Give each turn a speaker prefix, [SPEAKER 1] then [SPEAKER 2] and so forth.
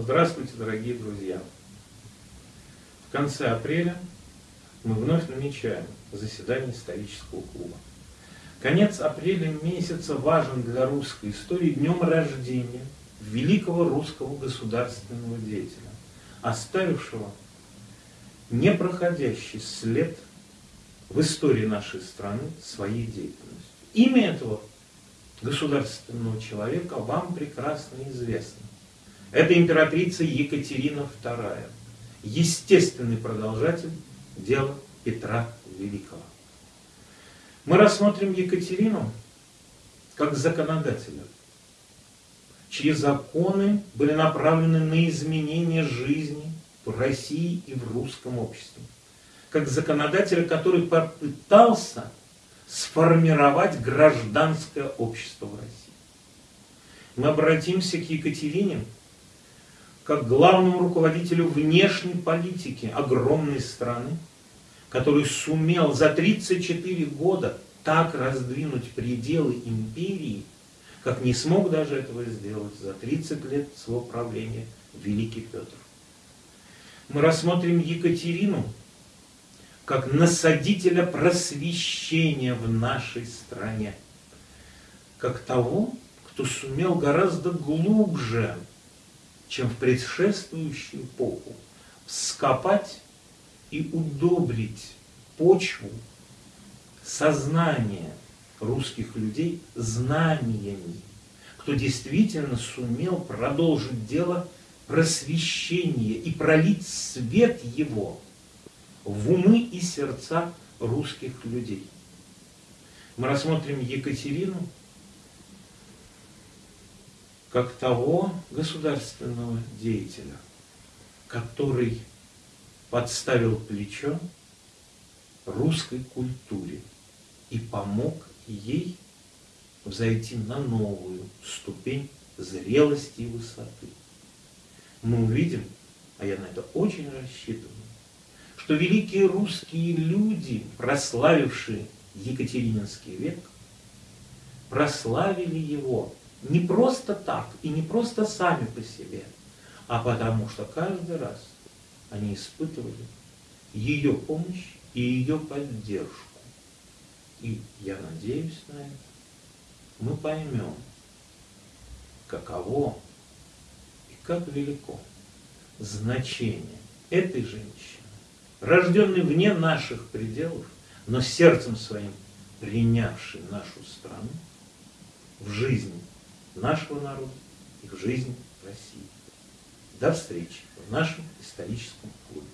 [SPEAKER 1] Здравствуйте, дорогие друзья! В конце апреля мы вновь намечаем заседание исторического клуба. Конец апреля месяца важен для русской истории днем рождения великого русского государственного деятеля, оставившего непроходящий след в истории нашей страны своей деятельностью. Имя этого государственного человека вам прекрасно известно. Это императрица Екатерина II, естественный продолжатель дела Петра Великого. Мы рассмотрим Екатерину как законодателя, чьи законы были направлены на изменение жизни в России и в русском обществе. Как законодателя, который попытался сформировать гражданское общество в России. Мы обратимся к Екатерине как главному руководителю внешней политики огромной страны, который сумел за 34 года так раздвинуть пределы империи, как не смог даже этого сделать за 30 лет своего правления Великий Петр. Мы рассмотрим Екатерину как насадителя просвещения в нашей стране, как того, кто сумел гораздо глубже чем в предшествующую эпоху, вскопать и удобрить почву сознания русских людей знаниями, кто действительно сумел продолжить дело просвещения и пролить свет его в умы и сердца русских людей. Мы рассмотрим Екатерину как того государственного деятеля, который подставил плечо русской культуре и помог ей взойти на новую ступень зрелости и высоты. Мы увидим, а я на это очень рассчитываю, что великие русские люди, прославившие Екатерининский век, прославили его не просто так и не просто сами по себе, а потому что каждый раз они испытывали ее помощь и ее поддержку. И я надеюсь на это, мы поймем, каково и как велико значение этой женщины, рожденной вне наших пределов, но сердцем своим принявшей нашу страну в жизни нашего народа и в жизнь России. До встречи в нашем историческом клубе.